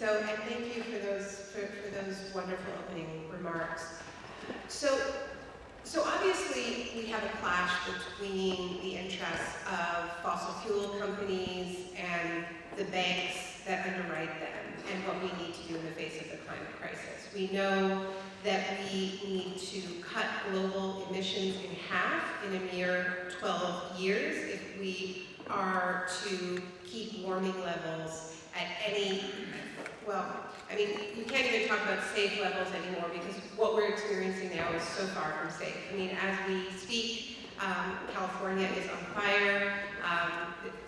So, and thank you for those, for, for those wonderful opening remarks. So, so obviously, we have a clash between the interests of fossil fuel companies and the banks that underwrite them and what we need to do in the face of the climate crisis. We know that we need to cut global emissions in half in a mere 12 years if we are to keep warming levels at any, well, I mean, we can't even talk about safe levels anymore because what we're experiencing now is so far from safe. I mean, as we speak, um, California is on fire. Um,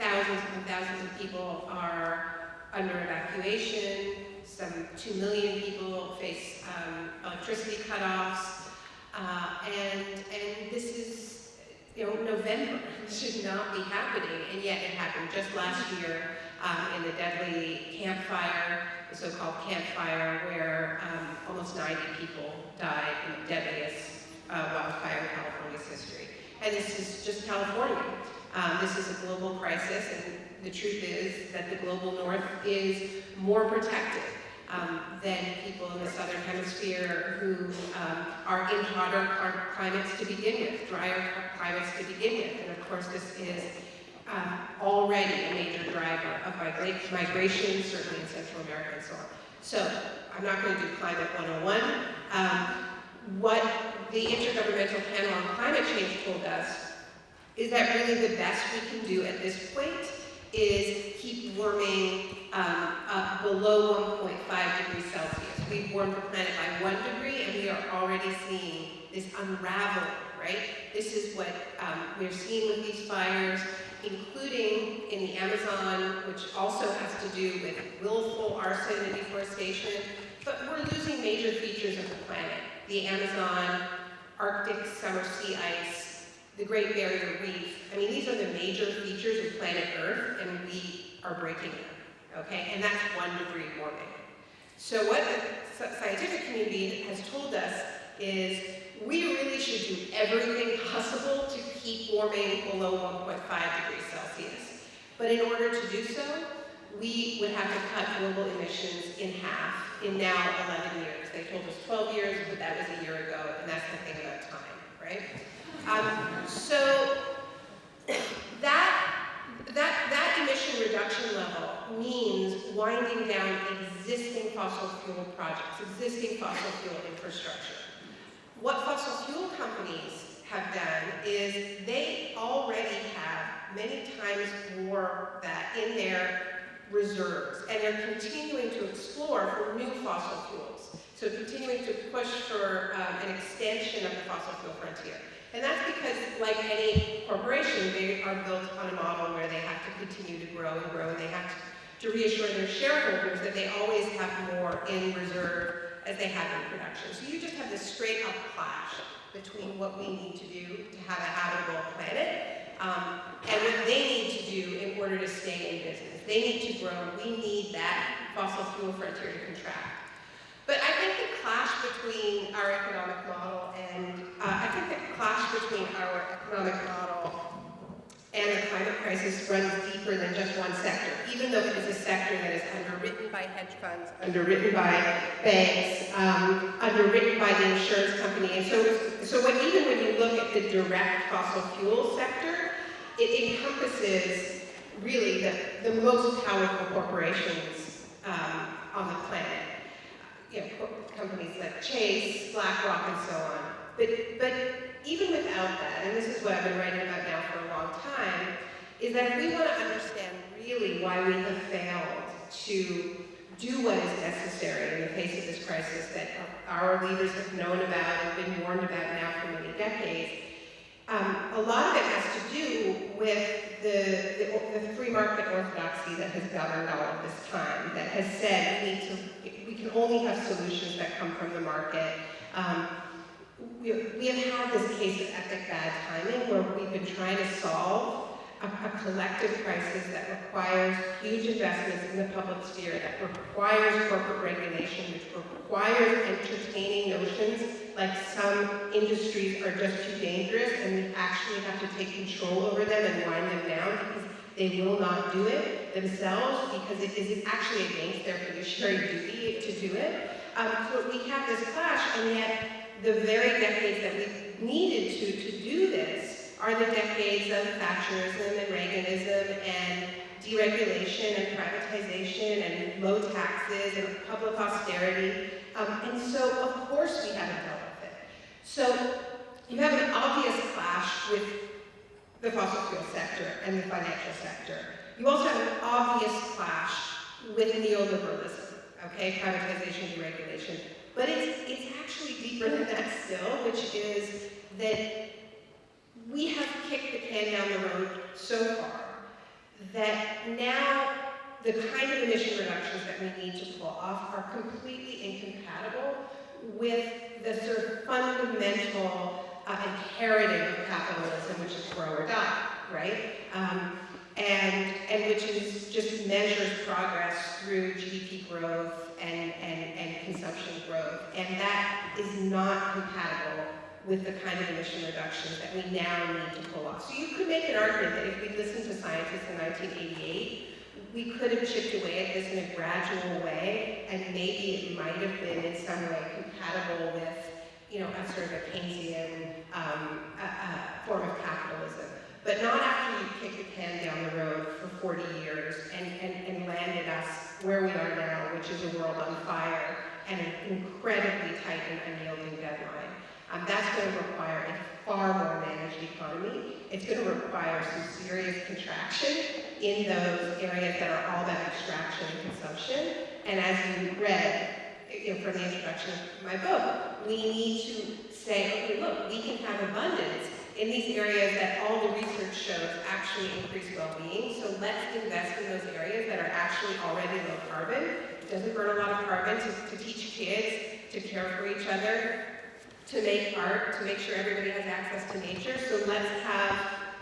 thousands and thousands of people are under evacuation. Some 2 million people face um, electricity cutoffs. Uh, and, and this is, you know, November. This should not be happening, and yet it happened just last year um, in the deadly Camp Fire, the so-called Camp Fire, where um, almost 90 people died in the deadliest uh, wildfire in California's history. And this is just California. Um, this is a global crisis, and the truth is that the global north is more protected um, than people in the southern hemisphere who um, are in hotter climates to begin with, drier climates to begin with. And of course, this is um, already a major driver of migration, certainly in Central America and so on. So I'm not going to do Climate 101. Um, what the Intergovernmental Panel on Climate Change told us is that really the best we can do at this point is keep warming um, up below 1.5 degrees Celsius. We've warmed the planet by one degree and we are already seeing this unraveling, right? This is what um, we're seeing with these fires, including in the Amazon, which also has to do with willful arson and deforestation, but we're losing major features of the planet. The Amazon, Arctic summer sea ice, the Great Barrier Reef. I mean, these are the major features of planet Earth, and we are breaking them, okay? And that's one degree warming. So what the scientific community has told us is we really should do everything possible to keep warming below 1.5 degrees Celsius. But in order to do so, we would have to cut global emissions in half in now 11 years. They told us 12 years, but that was a year ago, and that's the thing about time, right? Um, so that, that, that emission reduction level means winding down existing fossil fuel projects, existing fossil fuel infrastructure. What fossil fuel companies have done is they already have many times more that in their reserves, and they're continuing to explore for new fossil fuels. So continuing to push for um, an extension of the fossil fuel frontier. And that's because, like any corporation, they are built on a model where they have to continue to grow and grow, and they have to, to reassure their shareholders that they always have more in reserve as they have in production. So you just have this straight up clash between what we need to do to have a habitable planet um, and what they need to do in order to stay in business. They need to grow. We need that fossil fuel frontier to contract. But I think the clash between our economic model and, uh, I think the clash between our economic model and the climate crisis runs deeper than just one sector, even though it is a sector that is underwritten by hedge funds, underwritten by banks, um, underwritten by the insurance company. And so, so when, even when you look at the direct fossil fuel sector, it encompasses really the, the most powerful corporations um, on the planet. You know, companies like Chase, BlackRock, and so on. But, but even without that, and this is what I've been writing about time, is that if we want to understand really why we have failed to do what is necessary in the face of this crisis that our leaders have known about and been warned about now for many decades, um, a lot of it has to do with the, the, the, free market orthodoxy that has governed all of this time, that has said we, need to, we can only have solutions that come from the market. Um, we, we have had this case of epic bad timing where we've been trying to solve a, a, collective crisis that requires huge investments in the public sphere, that requires corporate regulation, which requires entertaining notions like some industries are just too dangerous and we actually have to take control over them and wind them down because they will not do it. themselves because it is actually against their fiduciary duty to do it. Um, so we have this clash, and yet the very decades that we needed to, to do this are the decades of Thatcherism and Reaganism and deregulation and privatization and low taxes and public austerity. Um, and so, of course, we haven't dealt with it. So you have an obvious clash with the fossil fuel sector and the financial sector. You also have an obvious clash with neoliberalism, okay, privatization, deregulation. But it's, it's actually deeper than that still, which is that we have kicked the can down the road so far that now the kind of emission reductions that we need to pull off are completely incompatible with the sort of fundamental uh, imperative of capitalism, which is grow or die, right? Um, and, and which is just measures progress through GDP growth and, and, and consumption growth. And that is not compatible with the kind of emission reductions that we now need to pull off. So you could make an argument that if we listened to scientists in 1988, we could have chipped away at this in a gradual way, and maybe it might have been in some way compatible with, you know, a sort of a Keynesian um, a, a form of capitalism. But not after you kick the can down the road for 40 years and, and, and landed us where we are now, which is a world on fire and an incredibly tight and unyielding deadline. Um, that's going to require a far more managed economy. It's going to require some serious contraction in those areas that are all about extraction and consumption. And as you read you know, from the introduction of my book, we need to say, okay, look, we can have abundance in these areas that all the research shows actually increase well-being. So let's invest in those areas that are actually already low carbon. Doesn't burn a lot of carbon to, to teach kids to care for each other, to make art, to make sure everybody has access to nature. So let's have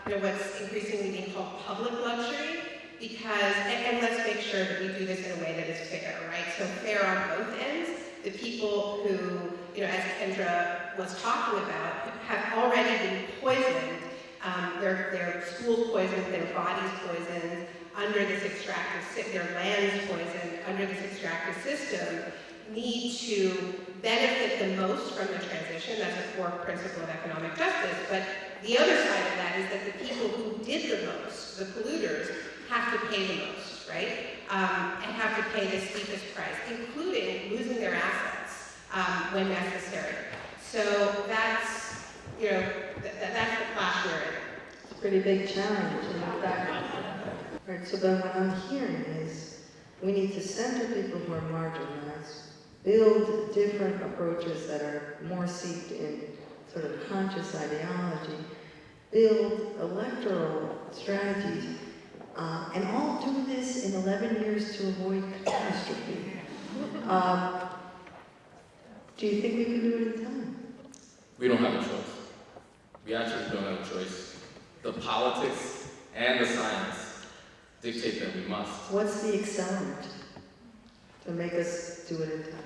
you know, what's increasingly being called public luxury, because, and, and, let's make sure that we do this in a way that is fair, right? So fair on both ends. The people who, you know, as Kendra was talking about, have already been poisoned, um, their, their schools poisoned, their bodies poisoned, under this extractive, their lands poisoned, under this extractive system, need to benefit the most from the transition. That's a core principle of economic justice. But the other side of that is that the people who did the most, the polluters, have to pay the most, right? Um, and have to pay the steepest price, including losing their assets um, when necessary. So that's, you know, th that's the clash we're in. It's a pretty big challenge. And that, right, so then what I'm hearing is we need to center people who are marginalized build different approaches that are more seeped in sort of conscious ideology, build electoral strategies, uh, and all do this in 11 years to avoid catastrophe. Um, do you think we can do it in time? We don't have a choice. We actually don't have a choice. The politics and the science dictate that we must. What's the accelerant to make us do it in time?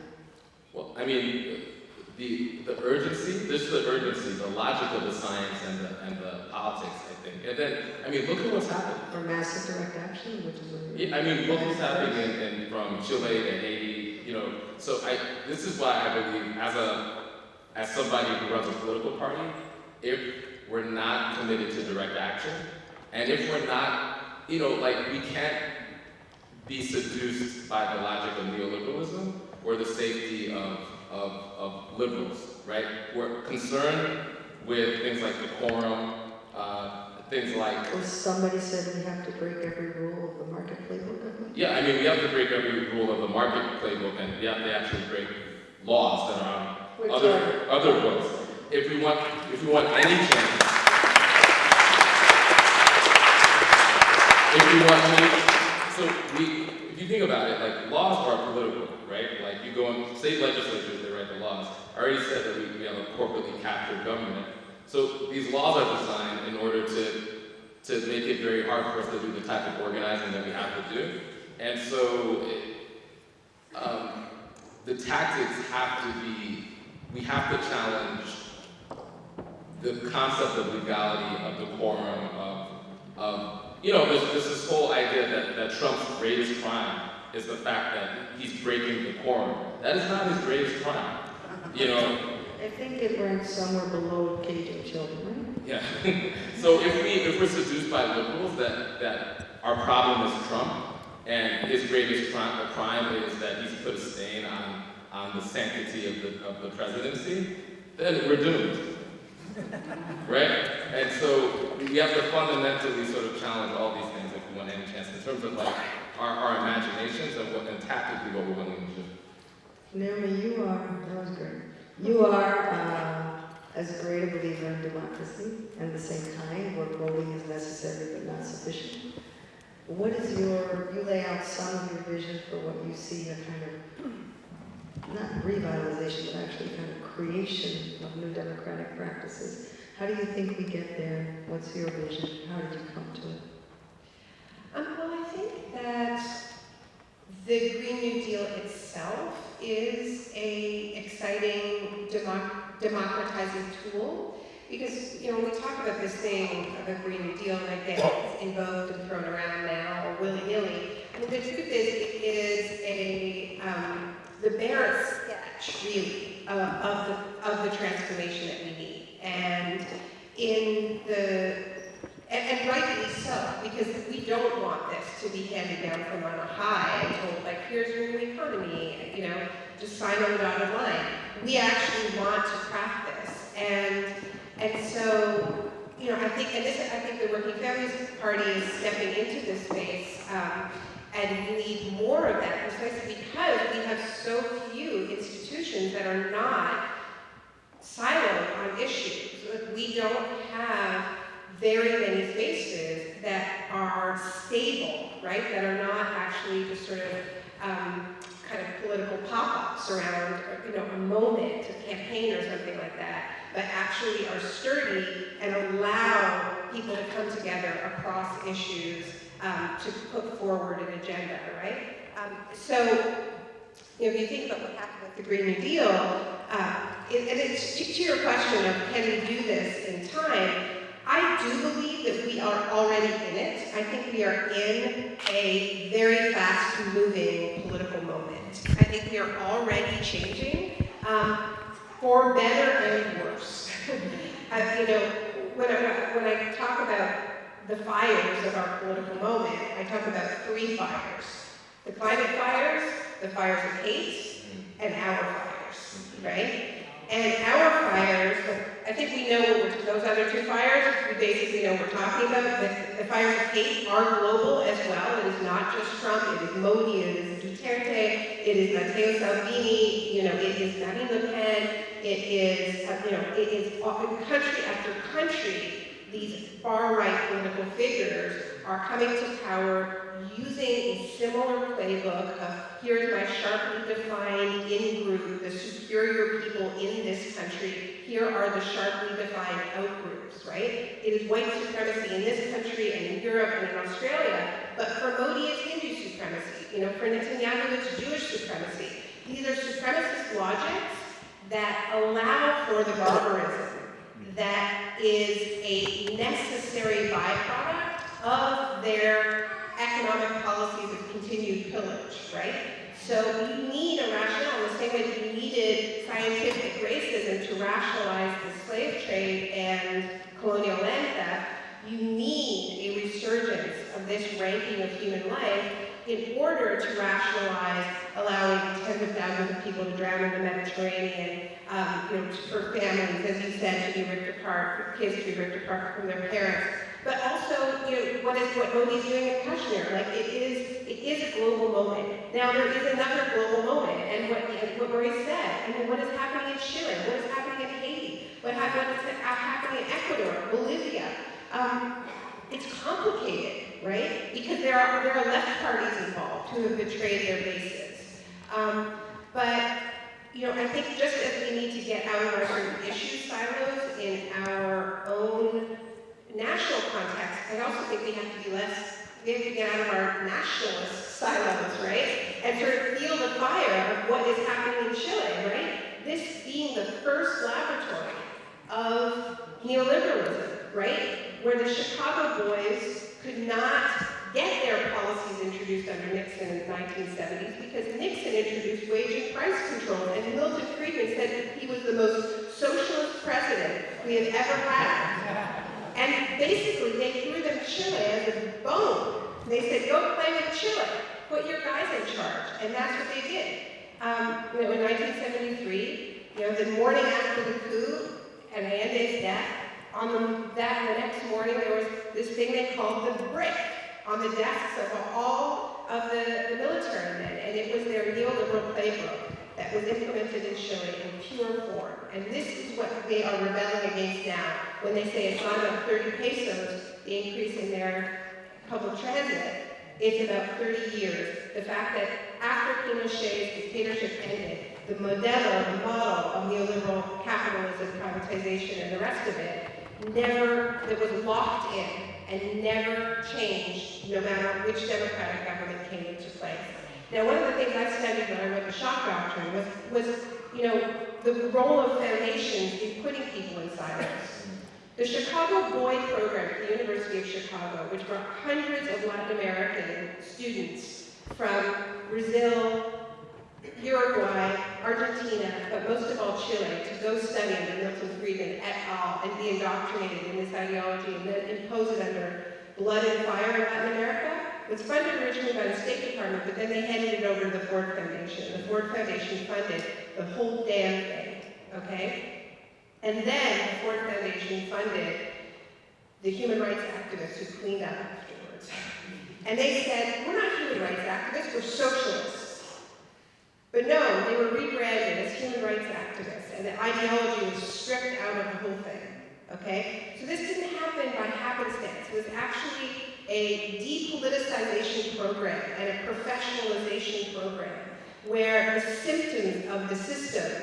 Well, I mean, the, the urgency, this is the urgency, the logic of the science and the, and the politics, I think. And then, I mean, look at what's happened. For massive direct action, which is what yeah, I mean, look what's happening in, in, from Chile to Haiti, you know. So I, this is why I believe, as a, as somebody who runs a political party, if we're not committed to direct action, and if we're not, you know, like, we can't be seduced by the logic of neoliberalism, or the safety of, of, of liberals, right? We're concerned with things like decorum, uh, things like... Or somebody said we have to break every rule of the market playbook, Yeah, I mean, we have to break every rule of the market playbook, and we have to actually break laws that are on Which other, are? other books. If we want, if we want any change, if we want change, so we, if you think about it, like laws are political, right? Like you go in state legislatures, they write the laws. I already said that we, we have a corporately captured government. So these laws are designed in order to, to make it very hard for us to do the type of organizing that we have to do. And so it, um, the tactics have to be, we have to challenge the concept of legality, of decorum, of, of you know, there's, there's this whole idea that, that Trump's greatest crime is the fact that he's breaking the quorum. That is not his greatest crime. You know, I think it ranks somewhere below caging children, yeah. so if we if we're seduced by liberals that that our problem is Trump and his greatest crime, crime is that he's put a stain on on the sanctity of the of the presidency, then we're doomed. Right? And so we have to fundamentally sort of challenge all these things if we want any chance in terms of like our, our imaginations and what and tactically what we're willing to do. Naomi, you are, that was great. You are uh, as great a believer in democracy and the same time where voting is necessary but not sufficient. What is your, you lay out some of your vision for what you see a kind of, not revitalization, but actually kind of creation of new democratic practices. How do you think we get there? What's your vision? How did you come to it? Um, well, I think that the Green New Deal itself is a exciting democ- democratizing tool because you know we talk about this thing of a Green New Deal and I get it's invoked and thrown around now willy nilly. I mean, the truth is it is a um, the bare sketch really uh, of the of the transformation that we need and in the and, and rightly so, because we don't want this to be handed down from on a high and told, like, here's your new economy, you know, just sign on the dotted line. We actually want to craft this. And, and so, you know, I think, and this, I think the Working Families Party is stepping into this space, um, and we need more of that precisely because we have so few institutions that are not siloed on issues. We don't have very many spaces that are stable, right? That are not actually just sort of um, kind of political pop-ups around, you know, a moment, a campaign or something like that, but actually are sturdy and allow people to come together across issues um, to put forward an agenda, right? Um, so, you know, if you think about what happened with the Green New Deal, uh, it, and it's to, to your question of can we do this in time, I do believe that we are already in it. I think we are in a very fast-moving political moment. I think we are already changing um, for better and worse. uh, you know, when I, when I talk about the fires of our political moment, I talk about three fires. The climate fires, the fires of hate, mm-hmm. and our fires, mm-hmm. right? And our fires, I think we know those other two fires, we basically know what we're talking about. The, the fires of hate are global as well. It is not just Trump, it is Modi, it is Duterte, it is Matteo Salvini, you know, it is Marine Le Pen, it is, you know, it is often country after country, these far-right political figures are coming to power using a similar playbook of here's my sharply defined in-group, the superior people in this country, here are the sharply defined out-groups, right? It is white supremacy in this country and in Europe and in Australia, but for Modi it's Hindu supremacy, you know, for Netanyahu it's Jewish supremacy. These are supremacist logics that allow for the barbarism that is a necessary byproduct of their economic policies of continued pillage, right? So you need a rationale the same way that you needed scientific racism to rationalize the slave trade and colonial land theft. You need a resurgence of this ranking of human life in order to rationalize allowing tens of thousands of people to drown in the Mediterranean, um, you know, for families, as you said, to be ripped apart, for kids to be ripped apart from their parents. But also, you know, what is what Modi's doing in Kashmir? Like it is, it is a global moment. Now there is another global moment, and what what Marie said. I mean, what is happening in Chile? What is happening in Haiti? What happened? What is happening in Ecuador, Bolivia? Um, it's complicated, right? Because there are there are left parties involved who have betrayed their bases. Um, but you know, I think just as we need to get out of our sort of issue silos in our own national context, I also think we have to be less, we have to get out of our nationalist silos, right? And sort of feel the fire of what is happening in Chile, right? This being the first laboratory of neoliberalism, right? Where the Chicago boys could not get their policies introduced under Nixon in the 1970s because Nixon introduced wage and price control, and Milton Friedman said that he was the most socialist president we have ever had. And basically, they threw them Chile as a bone. They said, go play with Chile, put your guys in charge, and that's what they did. Um, you know, in 1973, you know, the morning after the coup and Allende's death, on the, that the next morning there was this thing they called the brick on the desks of all of the, the military men, and it was their neoliberal playbook that was implemented in Chile in pure form. And this is what they are rebelling against now when they say it's not about 30 pesos, the increase in their public transit, it's about 30 years. The fact that after Pinochet's dictatorship ended, the modelo, the model of neoliberal capitalism, privatization, and the rest of it, never, that was locked in and never changed, no matter which democratic government came into place. Now, one of the things I studied when I wrote the shock doctrine was, was, you know, the role of foundations in putting people in silos. The Chicago Boys program at the University of Chicago, which brought hundreds of Latin American students from Brazil, Uruguay, Argentina, but most of all Chile, to go study under Milton Friedman et al. and be indoctrinated in this ideology and then impose it under blood and fire in Latin America, was funded originally by the State Department, but then they handed it over to the Ford Foundation. The Ford Foundation funded the whole damn thing, okay? And then the Ford Foundation funded the human rights activists who cleaned up afterwards. And they said, we're not human rights activists, we're socialists. But no, they were rebranded as human rights activists, and the ideology was stripped out of the whole thing, okay? So this didn't happen by happenstance. It was actually a depoliticization program and a professionalization program where the symptoms of the system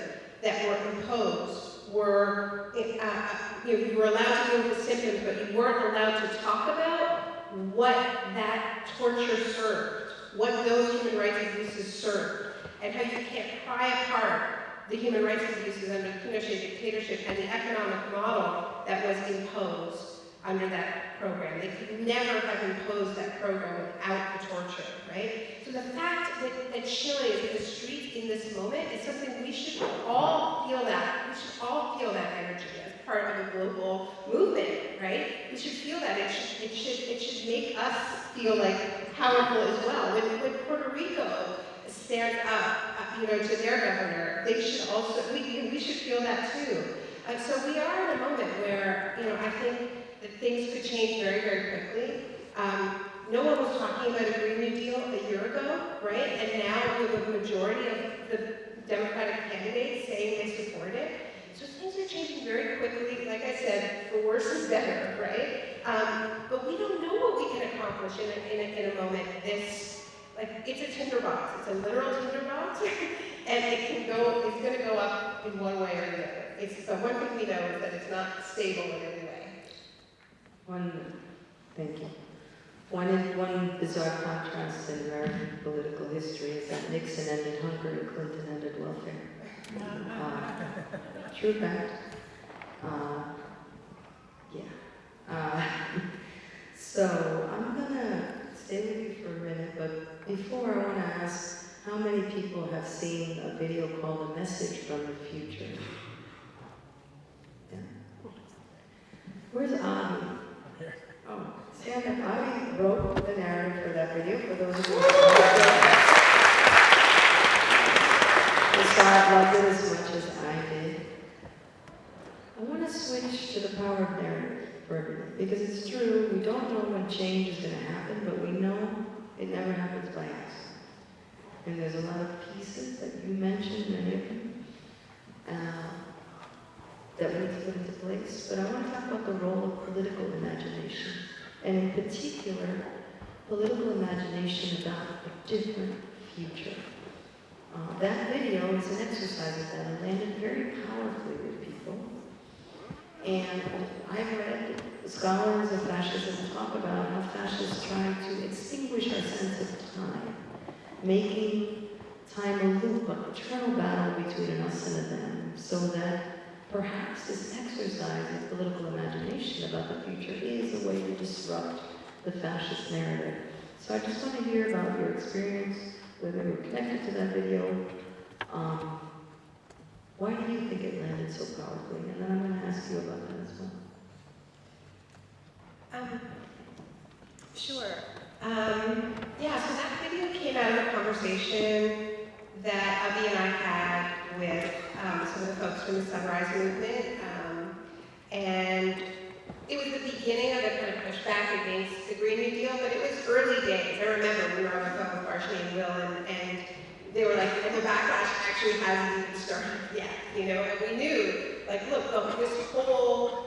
that were imposed were, uh, uh, you, know, you were allowed to deal with the symptoms, but you weren't allowed to talk about what that torture served, what those human rights abuses served, and how you can't pry apart the human rights abuses under the Pinochet dictatorship and the economic model that was imposed under that program. They could never have imposed that program without the torture, right? So the fact that, that Chile is in the streets in this moment is something we should all feel that. We should all feel that energy as part of a global movement, right? We should feel that. It should, it should, it should make us feel like powerful as well. When, when Puerto Rico stands up, uh, you know, to their governor, they should also, we, we should feel that too. Uh, so we are in a moment where, you know, I think that things could change very, very quickly. Um, no one was talking about a Green New Deal a year ago, right? And now we have a majority of the Democratic candidates saying they support it. So things are changing very quickly, like I said, for worse is better, right? Um, but we don't know what we can accomplish in a, in a, in a moment this, like, it's a tinderbox. It's a literal tinderbox, and it can go, it's going to go up in one way or the other. It's, but one thing we know is that it's not stable in any way. One, thank you. One, one bizarre contrast in American political history is that Nixon ended hunger and Clinton ended welfare. Uh, true fact. Uh, yeah. Uh, so I'm gonna stay with you for a minute, but before I want to ask how many people have seen a video called A Message from the Future? Yeah. Where's Avi? Oh, stand up. Avi wrote the narrative for that video, for those of you who saw it, loved it as much as I did. I want to switch to the power of narrative for everyone, because it's true, we don't know when change is going to happen, but we know it never happens by accident. And there's a lot of pieces that you mentioned, of them, uh, that we need to put into place. But I want to talk about the role of political imagination, and in particular, political imagination about a different future. Uh, that video is an exercise of that and landed very powerfully with people. And I've read scholars of fascism talk about how fascists try to extinguish our sense of time, making time a loop, an eternal battle between us and them, so that perhaps this exercise of political imagination about the future is a way to disrupt the fascist narrative. So I just want to hear about your experience, whether you're connected to that video. Um, why do you think it landed so powerfully? And then I'm going to ask you about that as well. Um, sure. Um, yeah, so that video came out of a conversation that Avi and I had with um, some of the folks from the Sunrise Movement. Um, and it was the beginning of a kind of pushback against the Green New Deal, but it was early days. I remember we were on the phone with Varshini and Will, and, and they were like, and the backlash actually hasn't even started yet, you know? And we knew, like, look, look this whole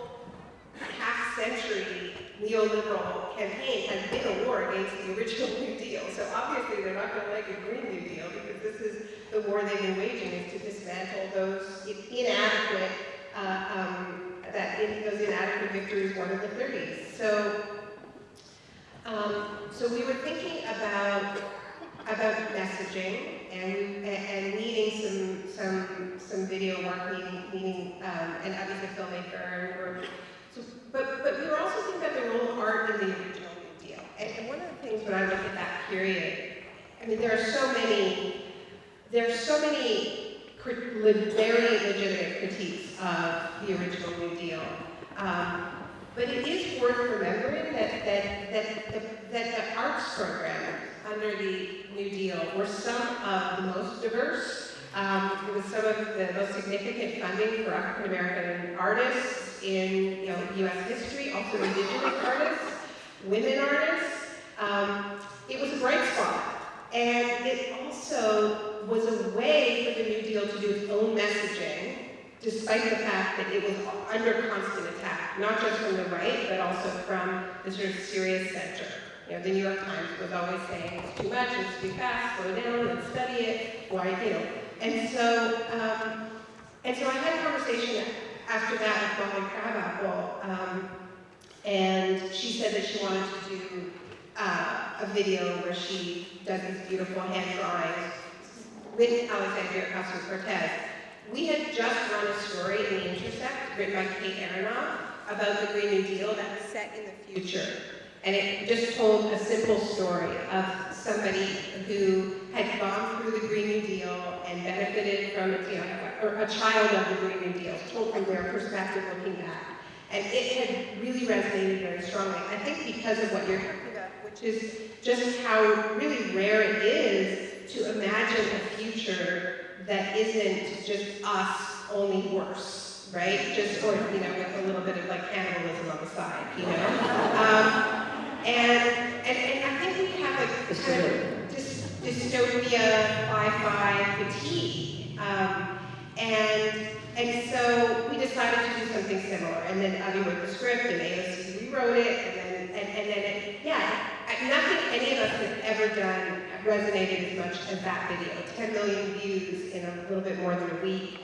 half century neoliberal campaign has been a war against the original New Deal. So obviously they're not going to like a Green New Deal because this is the war they've been waging is to dismantle those inadequate, uh, um, that in, those inadequate victories won in the 30s. So, um, so we were thinking about about messaging and and needing some some some video work, needing, needing um, and obviously filmmaker and we're but, but we were also thinking about the role of art in the original New Deal. And, and one of the things when I look at that period, I mean, there are so many, there are so many very legitimate critiques of the original New Deal. Um, but it is worth remembering that, that, that, that, that the arts programs under the New Deal were some of the most diverse. Um, it was some of the most significant funding for African American artists in you know, U.S. history, also indigenous artists, women artists. Um, it was a bright spot. And it also was a way for the New Deal to do its own messaging, despite the fact that it was under constant attack, not just from the right, but also from the sort of serious center. You know, the New York Times was always saying, it's too much, it's too fast, slow down, let's study it, why, you know. And so, um, and so I had a conversation after that with Molly Crabapple, um, and she said that she wanted to do uh, a video where she does these beautiful hand drawings with Alexandria Ocasio-Cortez. We had just run a story in The Intercept, written by Kate Aronoff, about the Green New Deal that was set in the future. And it just told a simple story of somebody who had gone through the Green New Deal and benefited from you know, or a child of the Green New Deal, told from their perspective looking back. And it had really resonated very strongly. I think because of what you're talking about, which is just how really rare it is to imagine a future that isn't just us, only worse, right? Just, or, you know, with a little bit of like cannibalism on the side, you know? Um, and, and, and I think we have a kind of dys- dystopia, fi-fi fatigue. Um, and, and so we decided to do something similar. And then Avi wrote the script, and AOC rewrote it, and then, and, and then it, yeah, nothing any of us have ever done resonated as much as that video. 10 million views in a little bit more than a week.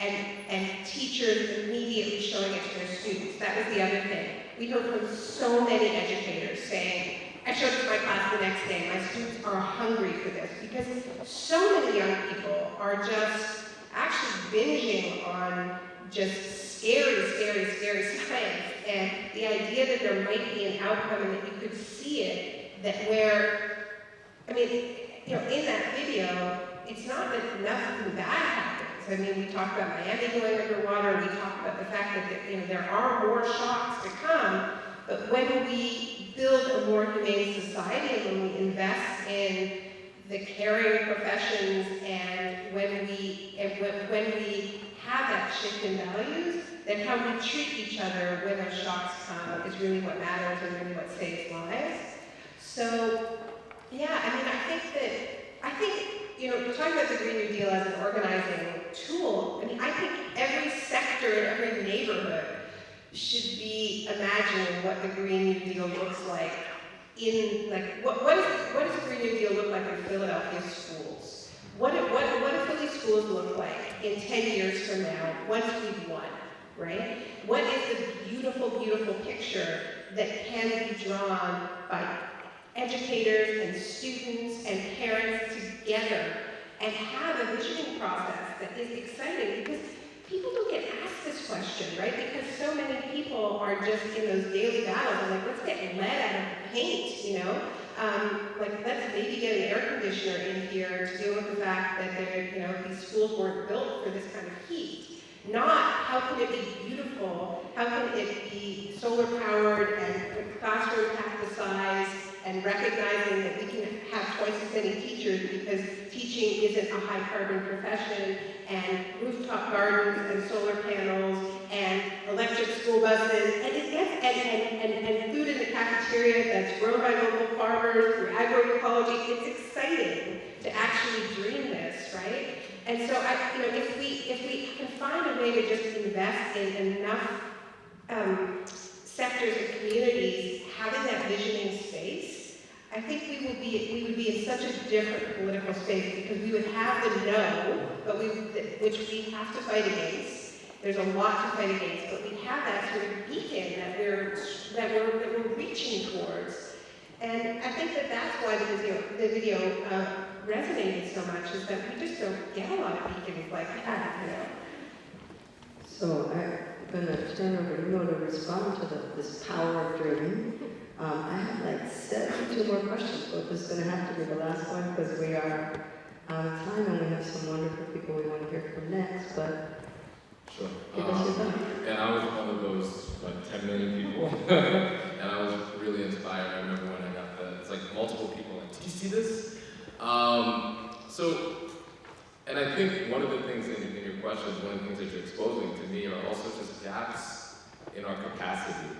And, and teachers immediately showing it to their students. That was the other thing. We heard from so many educators saying, I showed it to my class the next day, my students are hungry for this because so many young people are just actually binging on just scary, scary, scary science. And the idea that there might be an outcome and that you could see it, that where, I mean, you know, in that video, it's not that nothing bad happens. I mean, we talk about Miami going underwater, we talk about the fact that, you know, there are more shocks to come, but when we build a more humane society when we invest in the caring professions and when we, and when, we have that shift in values, then how we treat each other when those shocks come is really what matters and really what saves lives. So, yeah, I mean, I think that, I think, you know, talking about the Green New Deal as an organizing tool, I mean, I think every sector in every neighborhood should be imagining what the Green New Deal looks like in, like, what, what, is, what does the Green New Deal look like in Philadelphia schools? What, what, what do Philly schools look like in 10 years from now, once we've won, right? What is the beautiful, beautiful picture that can be drawn by educators and students and parents together and have a visioning process that is exciting because people don't get asked this question, right? Because so many people are just in those daily battles, and like, let's get lead out of the paint, you know? Um, like, let's maybe get an air conditioner in here to deal with the fact that you know, these schools weren't built for this kind of heat. Not, how can it be beautiful? How can it be solar powered and classroom half the size and recognizing that we can have twice as many teachers because teaching isn't a high carbon profession and rooftop gardens and solar panels and electric school buses and and, and, and, and food in the cafeteria that's grown by local farmers through agroecology. It's exciting to actually dream this, right? And so I, you know, if we if we can find a way to just invest in enough um, sectors and communities having that visioning space, I think we would be we would be in such a different political space because we would have the no, but we which we have to fight against. There's a lot to fight against, but we have that sort of beacon that we're that we're that we're reaching towards. And I think that that's why the video the video uh, resonated so much is that we just don't get a lot of beacons like that, you know. So I'm gonna turn over to you to respond to the, this power of dreaming. Um, I have like seventy-two more questions, but this is gonna have to be the last one because we are out of time and we have some wonderful people we want to hear from next, but Sure. give us your Um, thought. and I was one of those like 10 million people, and I was really inspired. I remember when I got the, it's like multiple people like, did you see this? Um, so, and I think one of the things in, in your questions, one of the things that you're exposing to me are also just gaps in our capacity,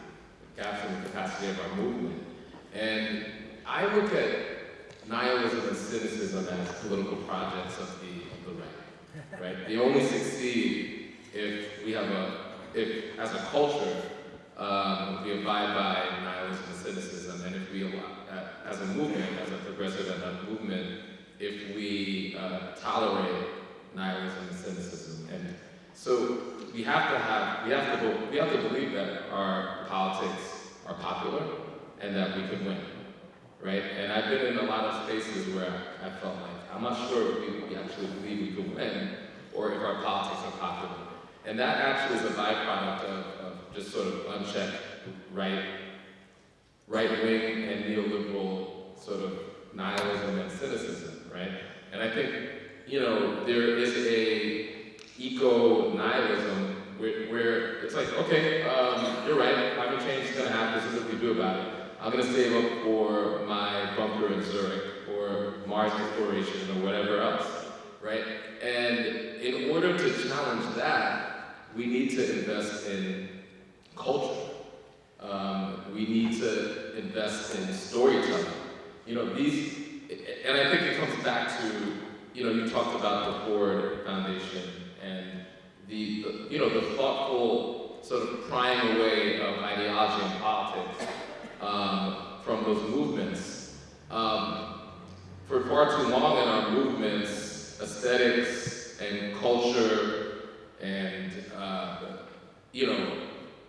in the capacity of our movement. And I look at nihilism and cynicism as political projects of the, of the right, right? They only succeed if we have a, if as a culture, um, we abide by nihilism and cynicism, and if we, uh, as a movement, as a progressive and a movement, if we uh, tolerate nihilism and cynicism, and so we have to have, we have to, we have to believe that our politics are popular and that we could win, right? And I've been in a lot of spaces where I felt like I'm not sure if we, actually believe we could win, or if our politics are popular. And that actually is a byproduct of, of just sort of unchecked right, right wing and neoliberal sort of nihilism and cynicism, right? And I think, you know, there is a eco-nihilism where, where it's like, okay, um, you're right, climate change is gonna happen, this is what we do about it. I'm gonna save up for my bunker in Zurich, or Mars exploration, or whatever else, right? And in order to challenge that, we need to invest in culture. Um, we need to invest in storytelling. You know, these, and I think it comes back to, you know, you talked about the Ford Foundation and the, the you know, the thoughtful sort of prying away of ideology and politics um, from those movements. Um, for far too long in our movements, aesthetics and culture and, uh, you know,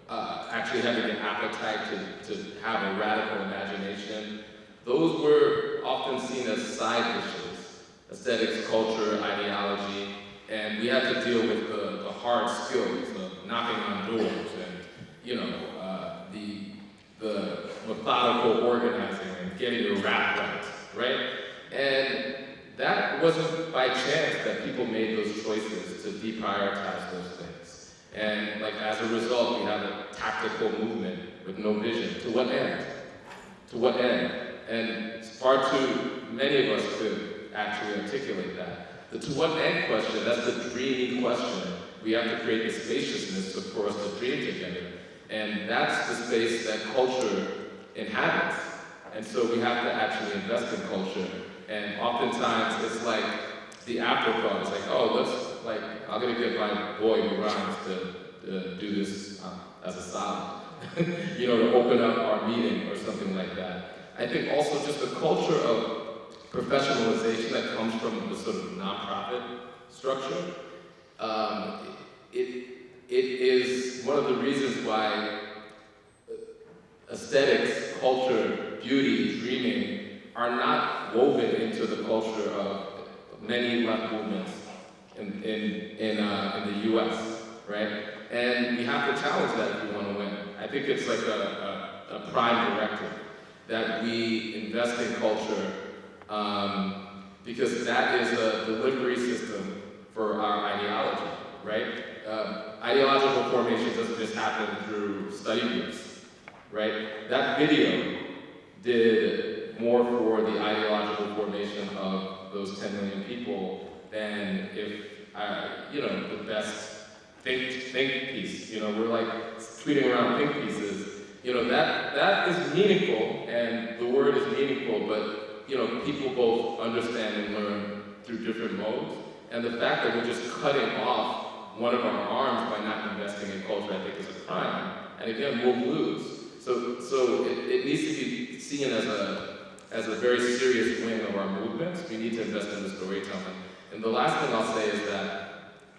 uh, actually having an appetite to, to have a radical imagination, those were often seen as side dishes, aesthetics, culture, ideology, and we had to deal with the hard skills of knocking on doors and, you know, uh, the, the methodical organizing and getting your rap right, right? And that wasn't by chance that people made those choices to deprioritize those things. And like as a result, we have a tactical movement with no vision. To what end? To what end? And it's far too many of us could actually articulate that. The to what end question, that's the dreamy question. We have to create the spaciousness for us to dream together. And that's the space that culture inhabits. And so we have to actually invest in culture. And oftentimes it's like the afterthought. It's like, oh, let's, like, I'm gonna get my boy who rhymes to, do this uh, as a solid. you know, to open up our meeting or something like that. I think also just the culture of professionalization that comes from the sort of nonprofit structure. Um, it, it is one of the reasons why aesthetics, culture, beauty, dreaming are not woven into the culture of many left movements in, in, in, uh, in the US. right? And we have to challenge that if we want to win. I think it's like a, a, a prime directive that we invest in culture um, because that is a delivery system for our ideology, right? Um, ideological formation doesn't just happen through study groups, right? That video did more for the ideological formation of those 10 million people than if, uh, you know, the best think, think piece. You know, we're like tweeting around think pieces. You know, that, that is meaningful, and the word is meaningful, but, you know, people both understand and learn through different modes. And the fact that we're just cutting off one of our arms by not investing in culture, I think is a crime. And again, we'll lose. So, so it, it needs to be seen as a, as a very serious wing of our movements. We need to invest in the storytelling. And the last thing I'll say is that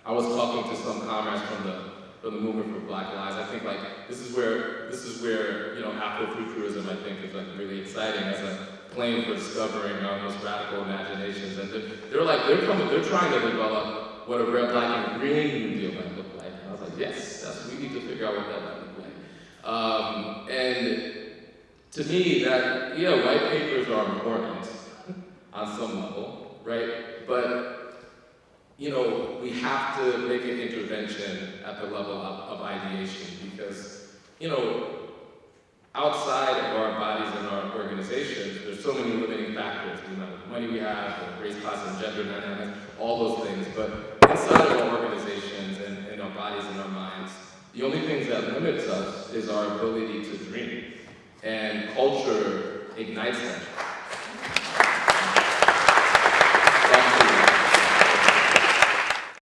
I was talking to some comrades from the from the movement for Black Lives. I think like this is where this is where you know Afrofuturism I think is like really exciting as a plane for discovering most radical imaginations. And they're, they're like they're coming, they're trying to develop what a red, black, and green New Deal might look like. And I was like, yes, that's we need to figure out what that might look like. Um, and to me, that yeah, white papers are important on some level, right? But you know, we have to make an intervention at the level of, of ideation because, you know, outside of our bodies and our organizations, there's so many limiting factors, the amount of money we have, the race, class, and gender dynamics, all those things. But inside of our organizations and in our bodies and our minds, the only things that limits us is our ability to dream. And culture ignites that